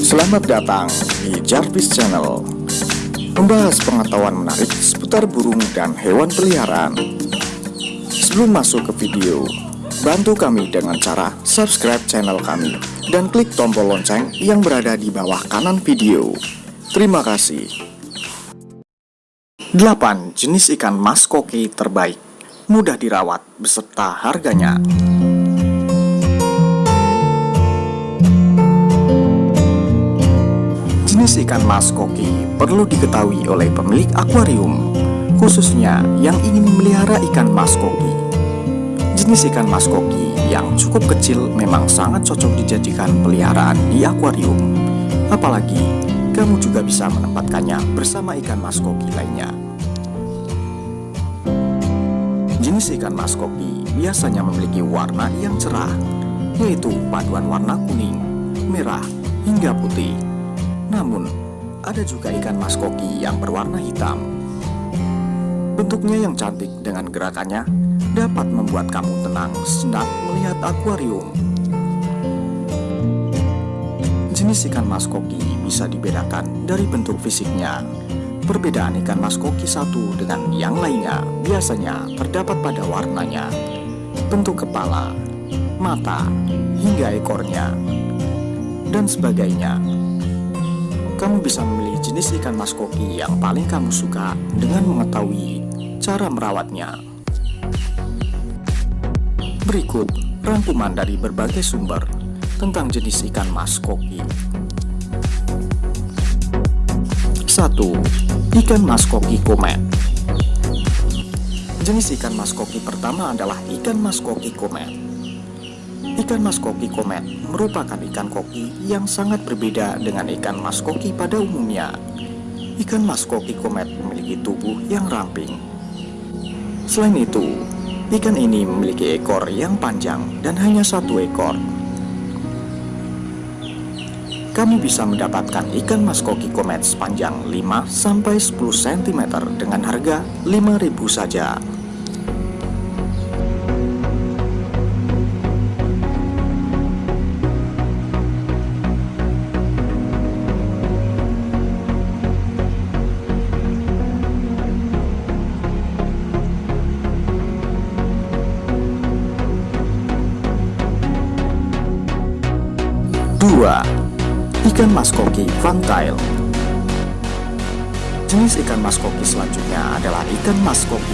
Selamat datang di Jarvis Channel. Membahas pengetahuan menarik seputar burung dan hewan peliharaan. Sebelum masuk ke video Bantu kami dengan cara subscribe channel kami Dan klik tombol lonceng yang berada di bawah kanan video. Terima kasih. 8 jenis ikan mas koki terbaik. Mudah dirawat beserta harganya Jenis ikan mas koki perlu diketahui oleh pemilik akuarium, khususnya yang ingin memelihara ikan mas koki. Jenis ikan mas koki yang cukup kecil memang sangat cocok dijadikan peliharaan di akuarium. Apalagi, kamu juga bisa menempatkannya bersama ikan mas koki lainnya. Jenis ikan mas koki biasanya memiliki warna yang cerah, yaitu paduan warna kuning, merah, hingga putih. Namun, ada juga ikan mas koki yang berwarna hitam. Bentuknya yang cantik dengan gerakannya dapat membuat kamu tenang sejenak melihat akuarium. Jenis ikan mas koki bisa dibedakan dari bentuk fisiknya. Perbedaan ikan mas koki satu dengan yang lainnya biasanya terdapat pada warnanya, bentuk kepala, mata, hingga ekornya, dan sebagainya. Kamu bisa memilih jenis ikan mas koki yang paling kamu suka dengan mengetahui cara merawatnya. Berikut rangkuman dari berbagai sumber tentang jenis ikan mas koki. 1. Ikan mas koki komet Jenis ikan mas koki pertama adalah ikan mas koki komet. Ikan mas koki komet merupakan ikan koki yang sangat berbeda dengan ikan mas koki pada umumnya. Ikan mas koki komet memiliki tubuh yang ramping. Selain itu, ikan ini memiliki ekor yang panjang dan hanya satu ekor. Kamu bisa mendapatkan ikan mas koki komet sepanjang 5-10 cm dengan harga 5000 saja. Dua, ikan mas koki. Jenis ikan mas koki selanjutnya adalah ikan mas koki.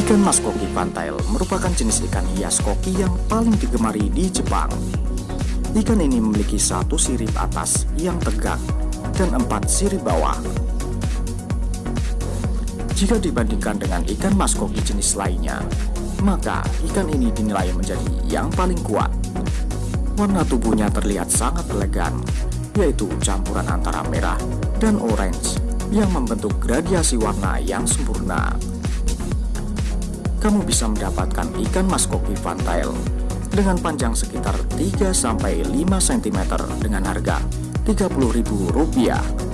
Ikan mas koki merupakan jenis ikan hias koki yang paling digemari di Jepang. Ikan ini memiliki satu sirip atas yang tegak dan empat sirip bawah. Jika dibandingkan dengan ikan mas koki jenis lainnya, maka ikan ini dinilai menjadi yang paling kuat Warna tubuhnya terlihat sangat elegan, yaitu campuran antara merah dan orange yang membentuk gradiasi warna yang sempurna. Kamu bisa mendapatkan ikan mas koki fantail dengan panjang sekitar 3-5 cm dengan harga Rp30.000.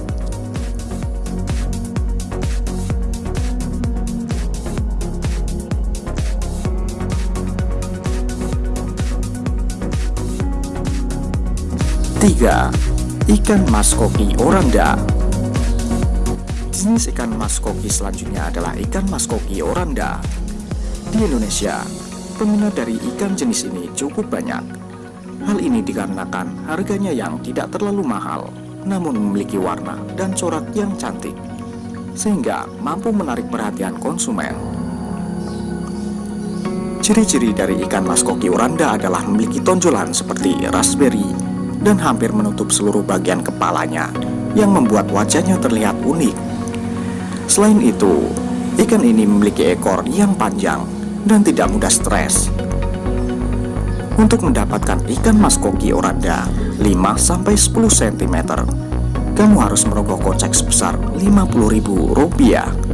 3. Ikan mas koki oranda. Jenis ikan mas koki selanjutnya adalah ikan mas koki oranda. Di Indonesia, peminat dari ikan jenis ini cukup banyak. Hal ini dikarenakan harganya yang tidak terlalu mahal Namun memiliki warna dan corak yang cantik Sehingga mampu menarik perhatian konsumen. Ciri-ciri dari ikan mas koki oranda adalah memiliki tonjolan seperti raspberry, dan hampir menutup seluruh bagian kepalanya yang membuat wajahnya terlihat unik. Selain itu, ikan ini memiliki ekor yang panjang dan tidak mudah stres. Untuk mendapatkan ikan mas koki oranda 5-10 cm, kamu harus merogoh kocek sebesar Rp50.000.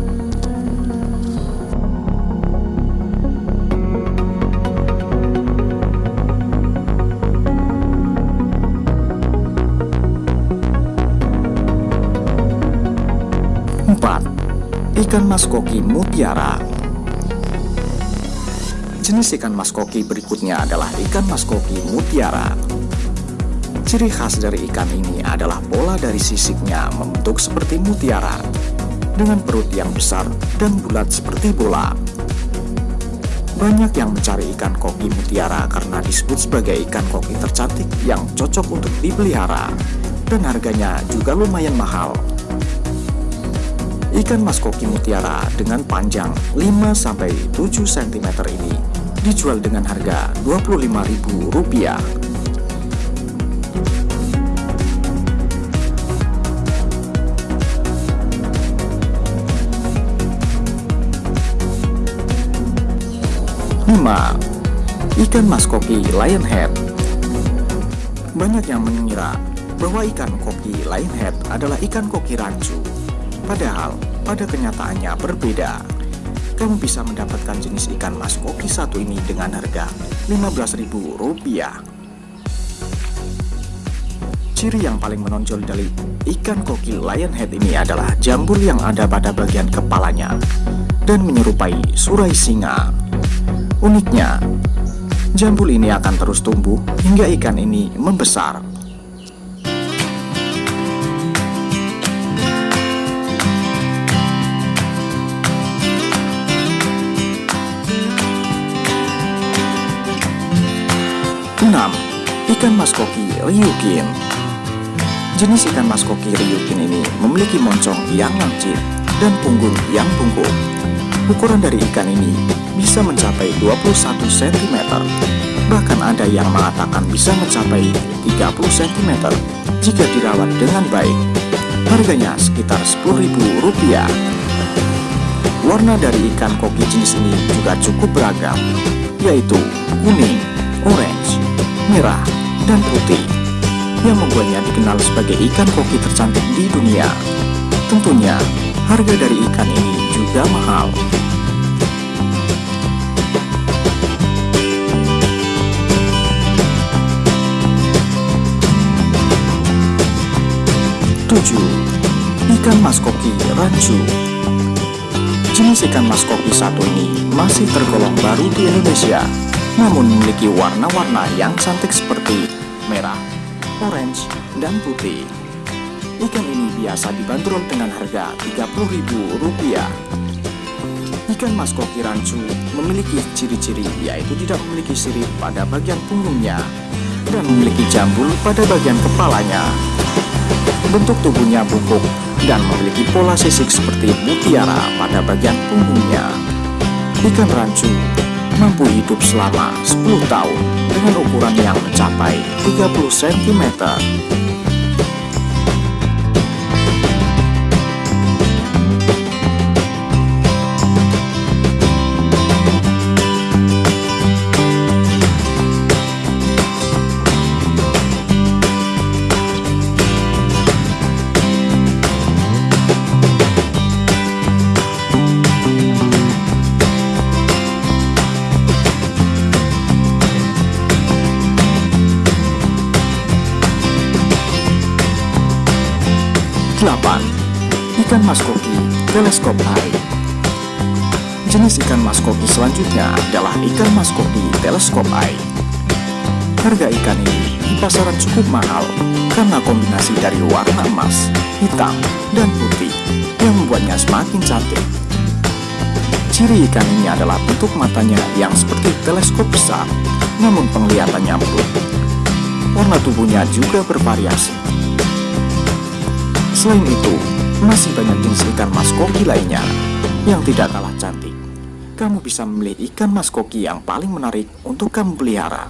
Ikan mas koki mutiara Jenis ikan mas koki berikutnya adalah ikan mas koki mutiara Ciri khas dari ikan ini adalah pola dari sisiknya membentuk seperti mutiara dengan perut yang besar dan bulat seperti bola. Banyak yang mencari ikan koki mutiara karena disebut sebagai ikan koki tercantik yang cocok untuk dipelihara dan harganya juga lumayan mahal. Ikan mas koki mutiara dengan panjang 5-7 cm ini dijual dengan harga Rp25.000 5. Ikan mas koki lionhead Banyak yang mengira bahwa ikan koki lionhead adalah ikan koki rancu. Padahal, pada kenyataannya berbeda. Kamu bisa mendapatkan jenis ikan mas koki satu ini dengan harga Rp15.000. Ciri yang paling menonjol dari ikan koki lionhead ini adalah jambul yang ada pada bagian kepalanya dan menyerupai surai singa. Uniknya, jambul ini akan terus tumbuh hingga ikan ini membesar. Ikan maskoki ryukin. Jenis ikan maskoki ryukin ini memiliki moncong yang lancip dan punggung yang bungkuk. Ukuran dari ikan ini bisa mencapai 21 cm. Bahkan ada yang mengatakan bisa mencapai 30 cm jika dirawat dengan baik. Harganya sekitar Rp10.000. Warna dari ikan koki jenis ini juga cukup beragam, yaitu kuning, merah, dan putih, yang membuatnya dikenal sebagai ikan koki tercantik di dunia. Tentunya, harga dari ikan ini juga mahal. 7. Ikan maskoki rancu Jenis ikan maskoki satu ini masih tergolong baru di Indonesia namun memiliki warna-warna yang cantik seperti merah, orange, dan putih. Ikan ini biasa dibanderol dengan harga Rp30.000. Ikan maskoki rancu memiliki ciri-ciri yaitu tidak memiliki sirip pada bagian punggungnya dan memiliki jambul pada bagian kepalanya. Bentuk tubuhnya bungkuk dan memiliki pola sisik seperti mutiara pada bagian punggungnya. Ikan rancu mampu hidup selama 10 tahun dengan ukuran yang mencapai 30 cm. 8. Ikan maskoki teleskop Jenis ikan maskoki selanjutnya adalah ikan maskoki teleskop Harga ikan ini di pasaran cukup mahal karena kombinasi dari warna emas, hitam, dan putih yang membuatnya semakin cantik. Ciri ikan ini adalah bentuk matanya yang seperti teleskop besar, namun penglihatannya empuk. Warna tubuhnya juga bervariasi, Selain itu, masih banyak jenis ikan maskoki lainnya yang tidak kalah cantik. Kamu bisa memilih ikan maskoki yang paling menarik untuk kamu pelihara.